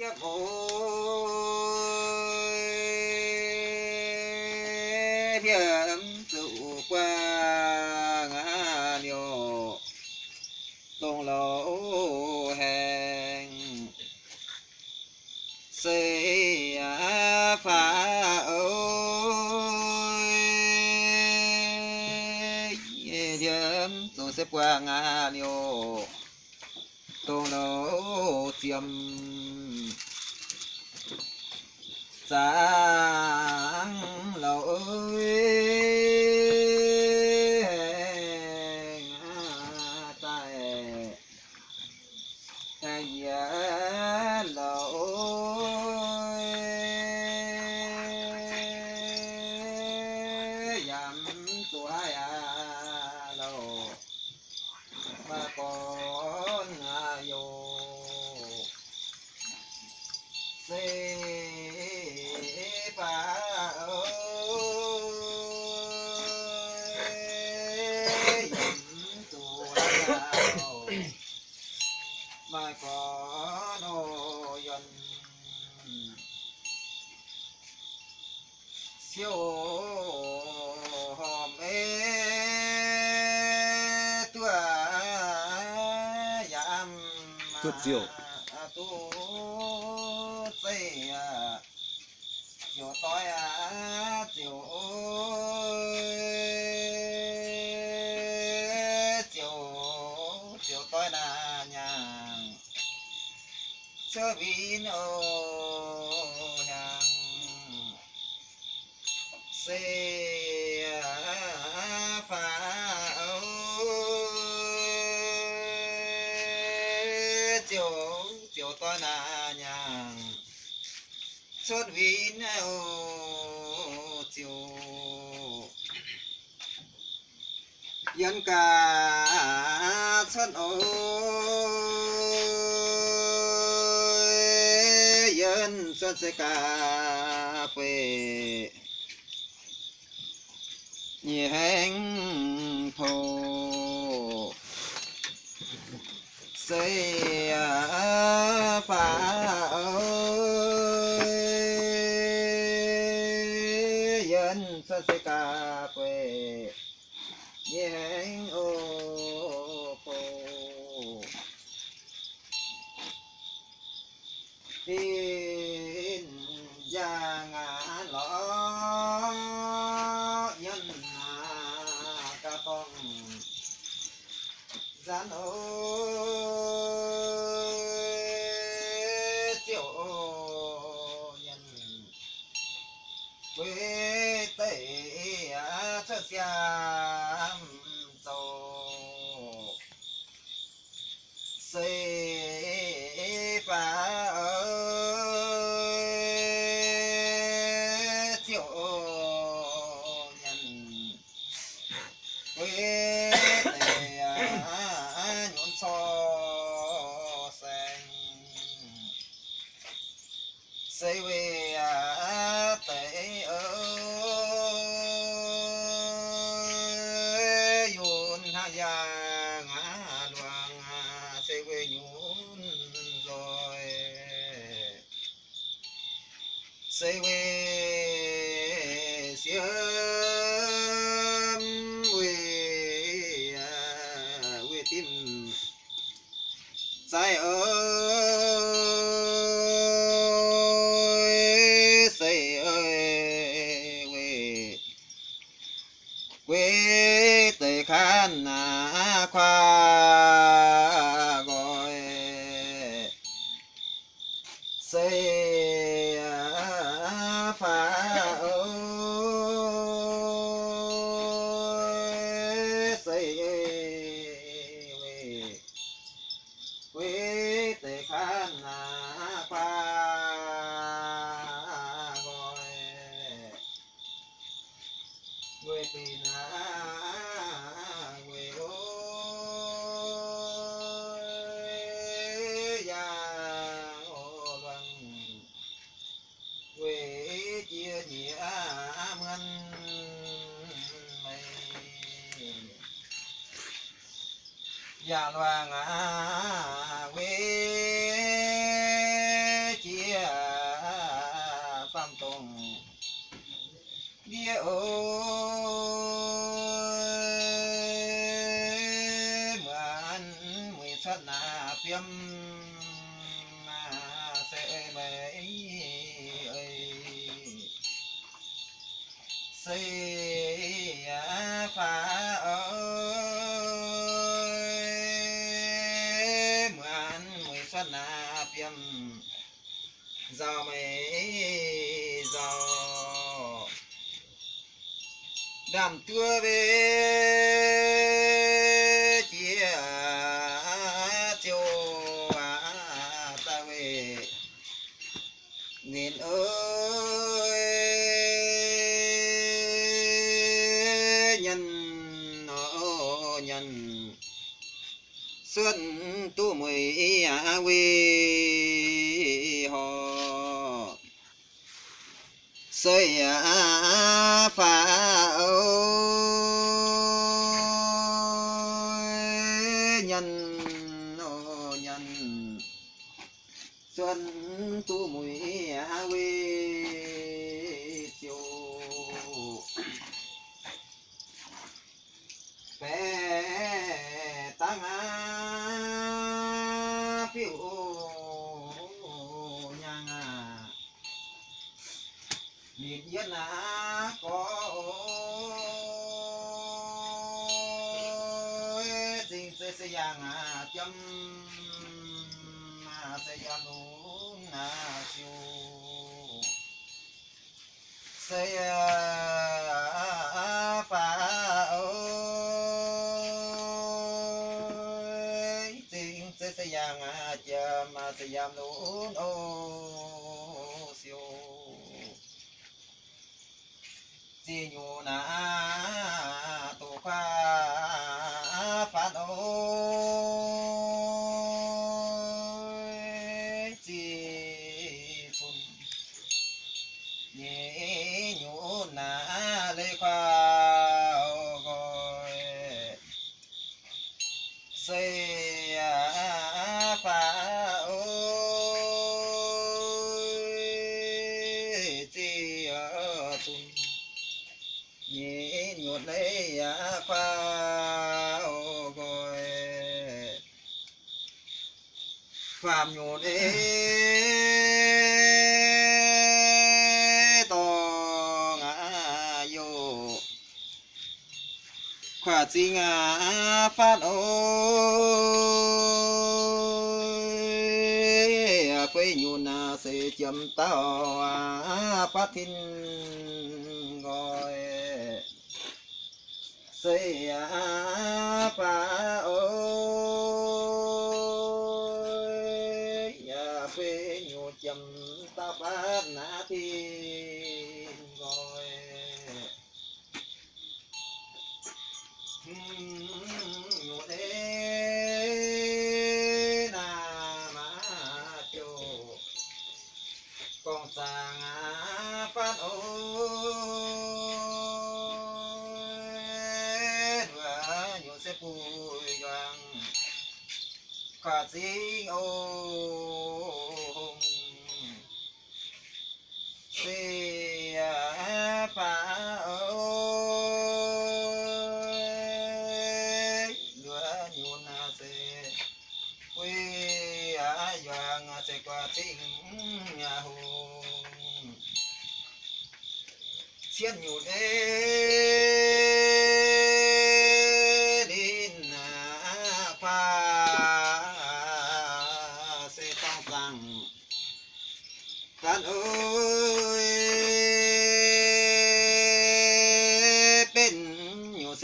Yep, ôi, thiểm trụ qua ngã liều tôn lỗ hèn. Xây phá ôi. Thiểm trụ xếp qua ngã liều tôn lỗ chiêm sáng lỗi diệu. chiều tối à chiều chiều chiều tối là nhà chớ vì xuất vì nô chiều yên cả xuất ô. Yên xuất sẽ cà phê. Nhị hẹn thổ xây phá ơi dân xuân sẽ cà phê nhẹ hẹn ô phô tin gia ngã lỡ nhân ca con gian ơi say quê xiêm quê quê tim say ơi say ơi quê quê tề khan à khoa ya loan à quê chia đàm tua về chia chiều ta về nghìn ơi, nhân ô nhân xuân tu mười à quy họ. Xây à phá biệt nhất là có xin sẽ sẽ giang à chấm mà sẽ yang nụ na à, siêu. Sẽ à, à, phá ơi xin sẽ sẽ giang à chấm mà sẽ yang nụ ô siêu chỉ nhu na tu pha phát ôi chi phun nhẹ nhu na lê pha gọi xây phá phạm nhột ê to ngã vô. Khỏa chi ngã phát ôi phê nhụn à sẽ chấm tao phát thiên gọi sẽ à, phá Hãy subscribe na ma Ghiền Mì Gõ Để không bỏ lỡ những video hấp dẫn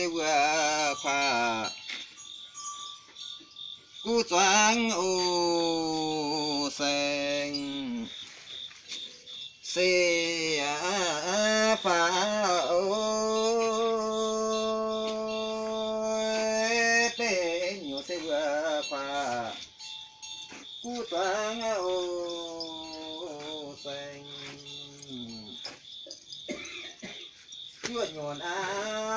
sẽ vừa pha cú choáng ô sen xê á phá ôi bên nhụ sẽ vừa pha cú choáng ô sen chưa nhồn á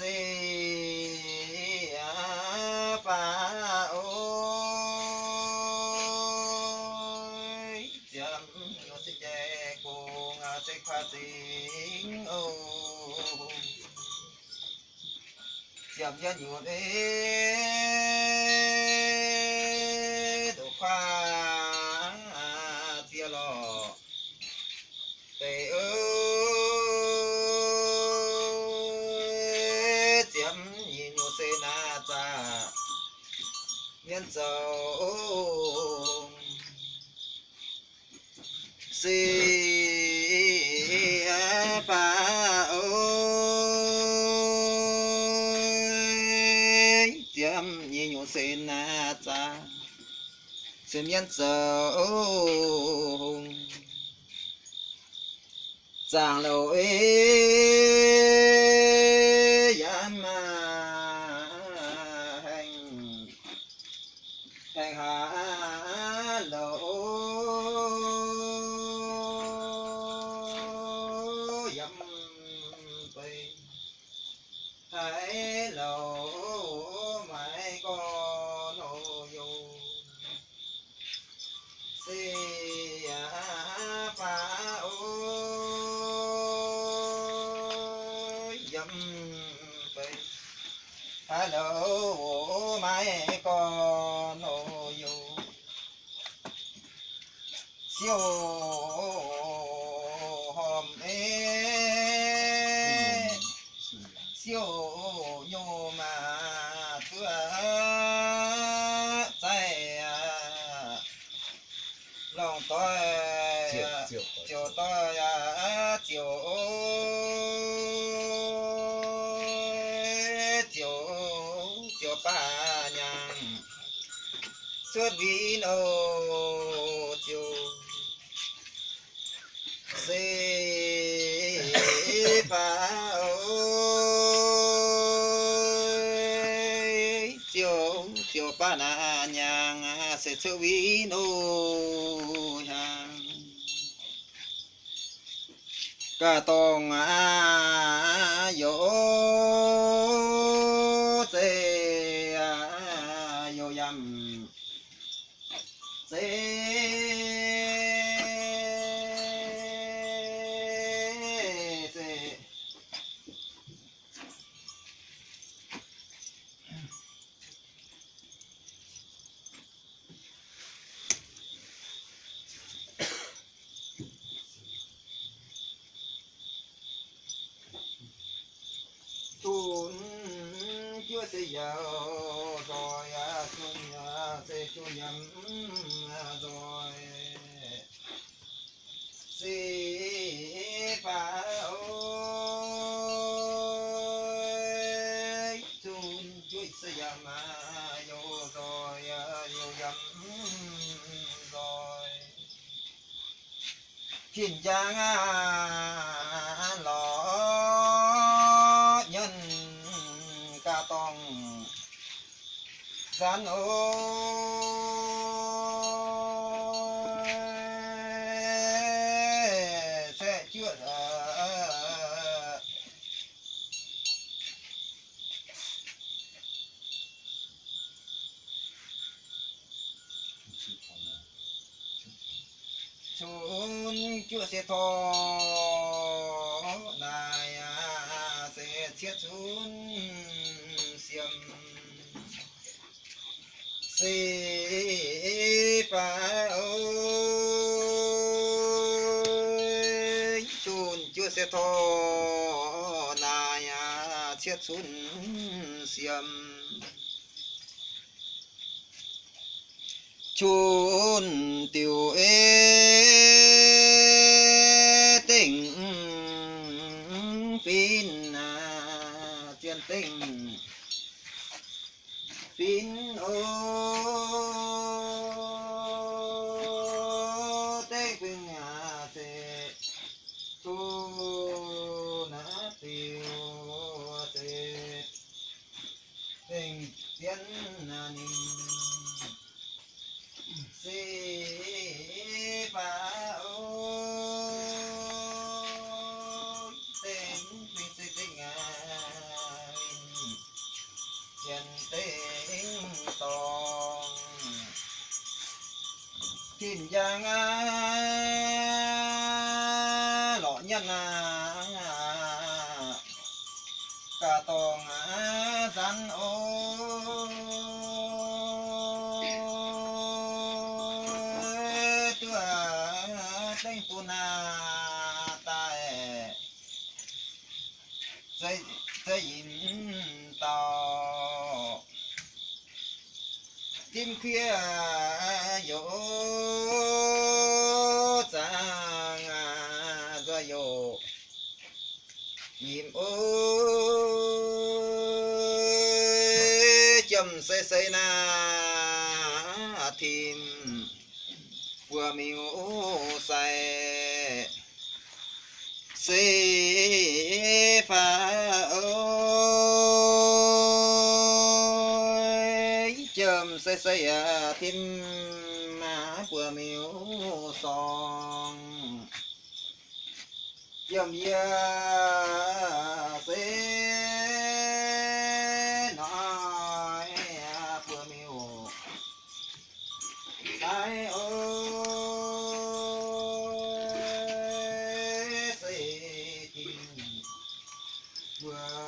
si pa ôi chấm nó sẽ che cô ngà sẽ khoa chính ô chấm cho nhiều đấy nhân si phá ơi chấm nhìn nhu sẽ na cha xem miên dấu giang lâu tôi chiều tôi chiều chiều. chiều ba nhàng. Suốt vin ô chiều. Xê ơi chiều chiều ba nhàng. Sẽ chiều vin ô nhàng cả tông à. à, à, à. Chưa sẽ rồi à xuân sẽ chu nhầm rồi. Si phá ôi tuôn chưa sẽ giàu rồi à nhầm rồi. Thiên giang à gian ôi sẽ chưa chun chưa sẽ thôi si phá ơi chun chưa sẽ thọ này chết chun xiêm chun tiểu ê chàng lọ nhân à cả tòng à, rắn ôi tua đánh phun na tại dây dây in tàu tim kia dỗ im chầm xây xây na thìn. Vừa miu xe xây pha ơi chầm xây xây à thìm mà vừa miu song. Chầm ya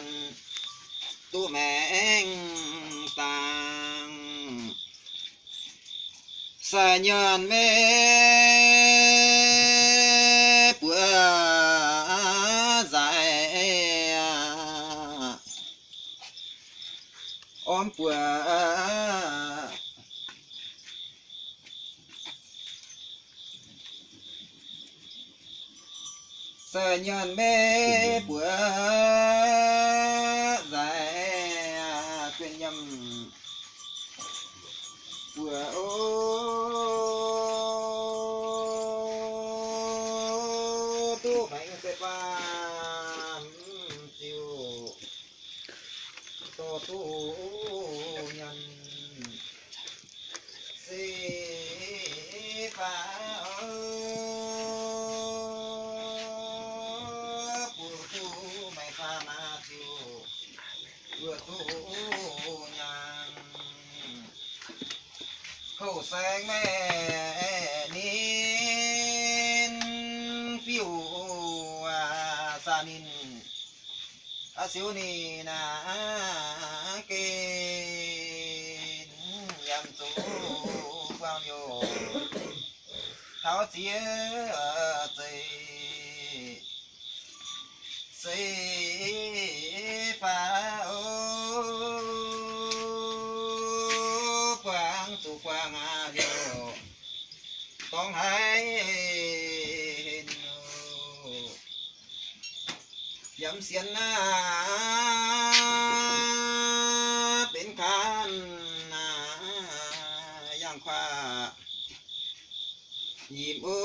nhân tu mẹ tàng. Xa nhân mê bữa dài ôm bữa sa nhân mê bữa khẩu sang mẹ nín phiêu à sa nín. À xíu nín à kê nhằm chú quang yo tháo chia dây เสียนหน้า เป็นคานย่างควายิ้มโอ้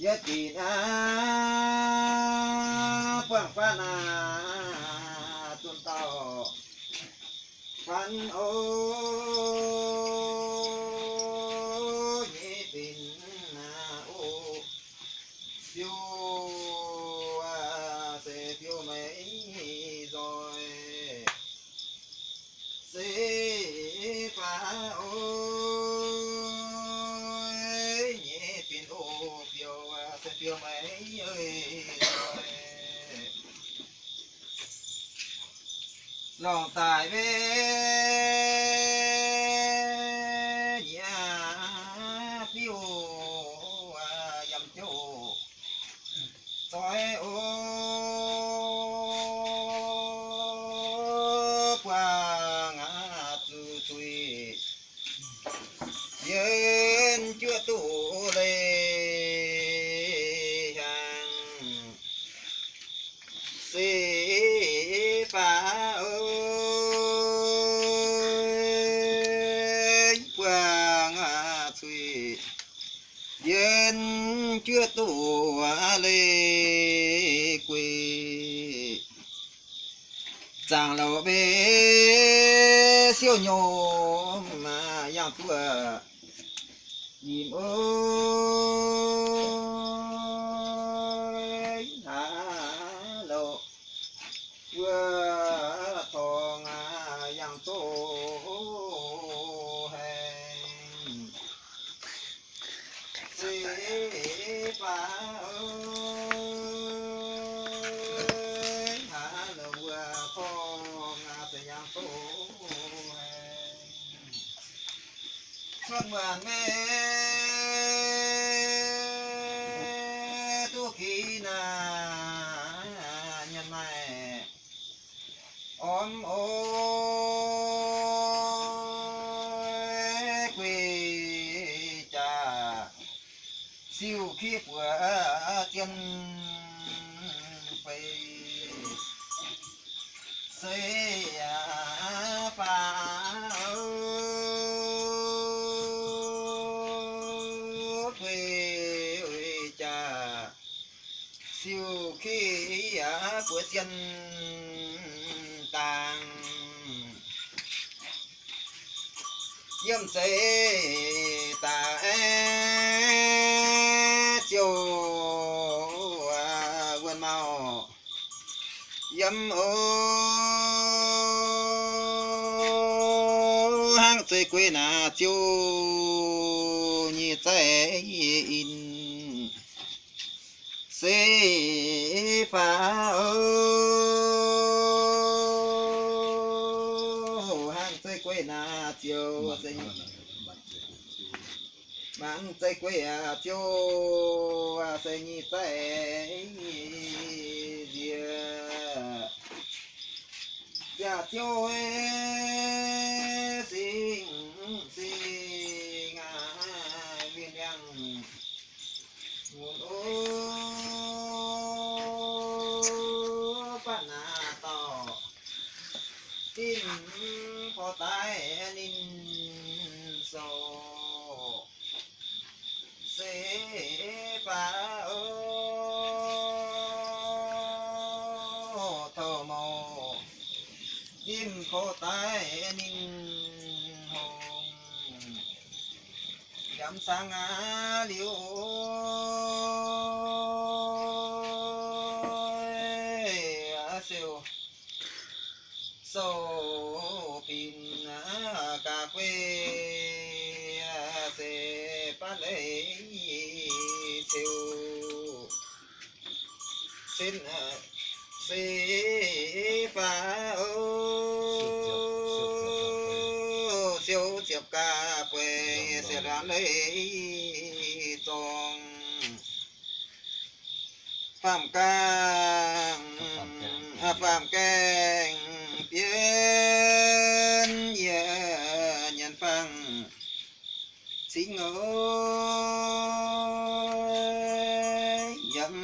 yatina pangpana tuntao pan oh. Amén. Yêu à, quên mau. Dâm ô hang chơi quê nà chiêu nhị tế in. Xê phá ơi 在贵阳就在你在你的家就哎 khô tay ninh hồn dám sang á liễu xin ơi dâm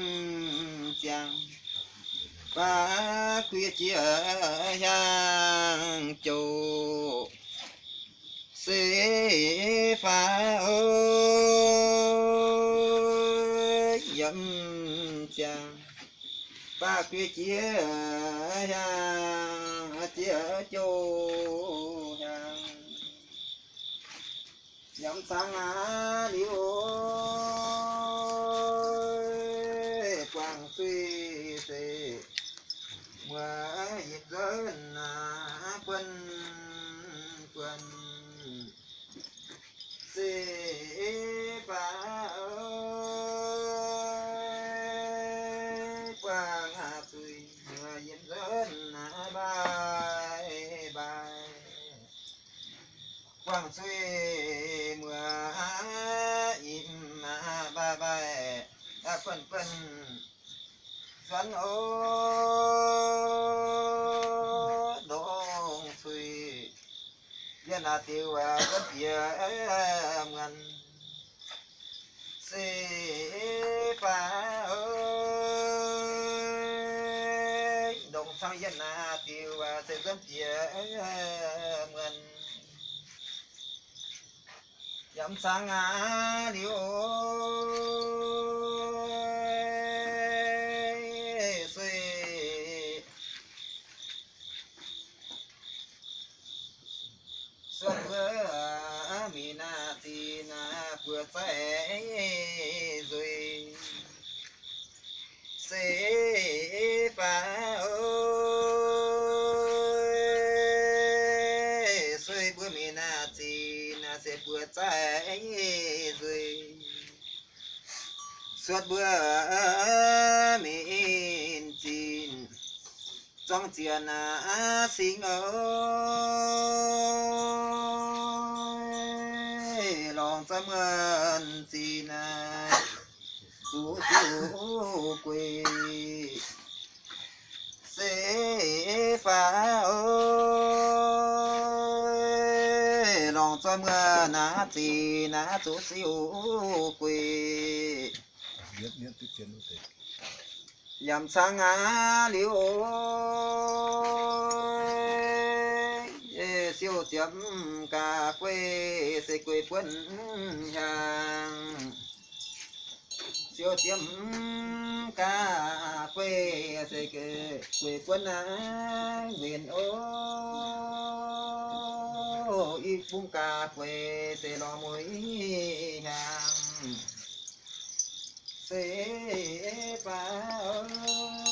chàng và khuya chia hàng chủ. Xế phá ơi dâm chàng và khuya chia hàng chia chủ hàng dâm sang á liễu quang suy xế mưa dịp rớn quân quân xê phá ơi quang hạ tùy mưa dịp à bài bài quang suy phần phần. Dẫn ô đông suy dân à tiêu à bất rất em ngăn xê phá ơi đông sang dân à tiêu à sẽ rất em ngăn dẫm sang à liêu suy xuân vỡ mi na ti na vừa sẽ rồi sẽ phá ơi xuôi bữa mi na ti na sẽ bữa trái rồi. Suốt bữa miền chín, trong tiền à sinh ơi chú quỳ. Sẽ phá ơi lòng tâm ơn à xin à chú siêu quỳ. Dầm sang á liễu ơi siêu chấm cà phê sẽ quê quân hàng siêu tiêm ca quê, xây kê, quê quân á nguyện ô. Y phung ca quê, xây lo mối hàng xây phá ơi